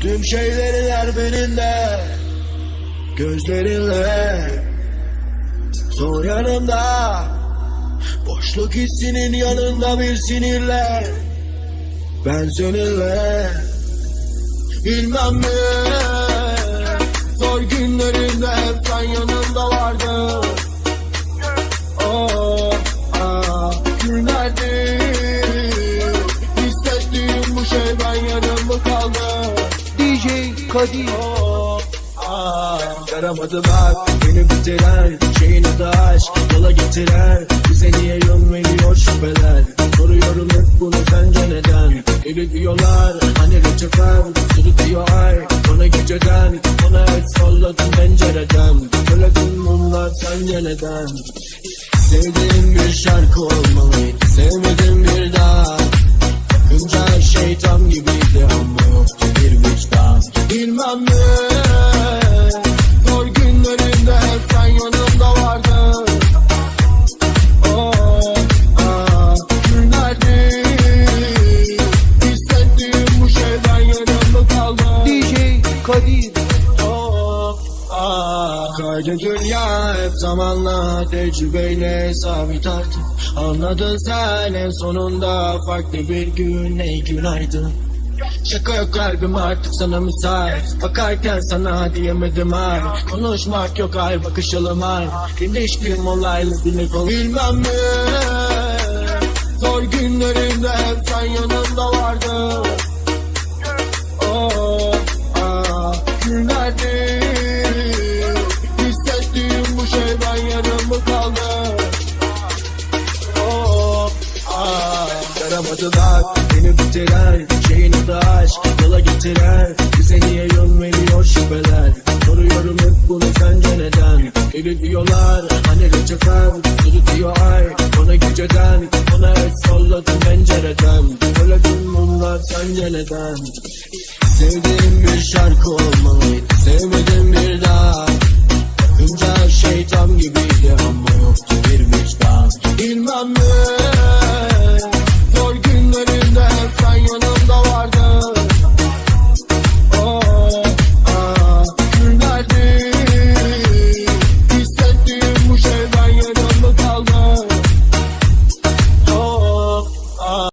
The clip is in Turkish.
Tüm şeylerin her birinde Gözlerinle Son yanımda Boşluk hissinin yanında bir sinirle. Ben seninle Bilmem mi Kadir Yaramadı bak beni bitiren Şeyin adı aşk. Yola getiren Bize niye yön veriyor şüpheler? Soruyorum hep bunu sence neden? Eli diyorlar hani reçefer Sırıtıyor ay. Bana geceden Bana et salladım pencereden. Söyledim bunlar sence neden? Sevdiğim bir şarkı olmalıydı Sevmedim bir daha. Bakınca her şey tam gibiydi ama yoktu Kaydı dünya hep zamanla tecrübeyle sabit artık. Anladın sen en sonunda farklı bir gün ey günaydın. Şaka yok kalbim artık sana müsait. Bakarken sana diyemedim ay. Konuşmak yok ay bakışalım ay. İlişkim olaylı bile kol Bilmem ne Zor günlerimde yaramadı bak beni bitiren Şeyin adı aşk yola getiren Bize niye yön veriyor şüpheler? Soruyorum hep bunu sence neden? Eli diyorlar hani reçefer Sırıtıyor ay bana geceden Bana et salladım pencereden. Söyledim bunlar sence neden? Sevdiğim bir şarkı olmalıydı Sevmedim el baño know.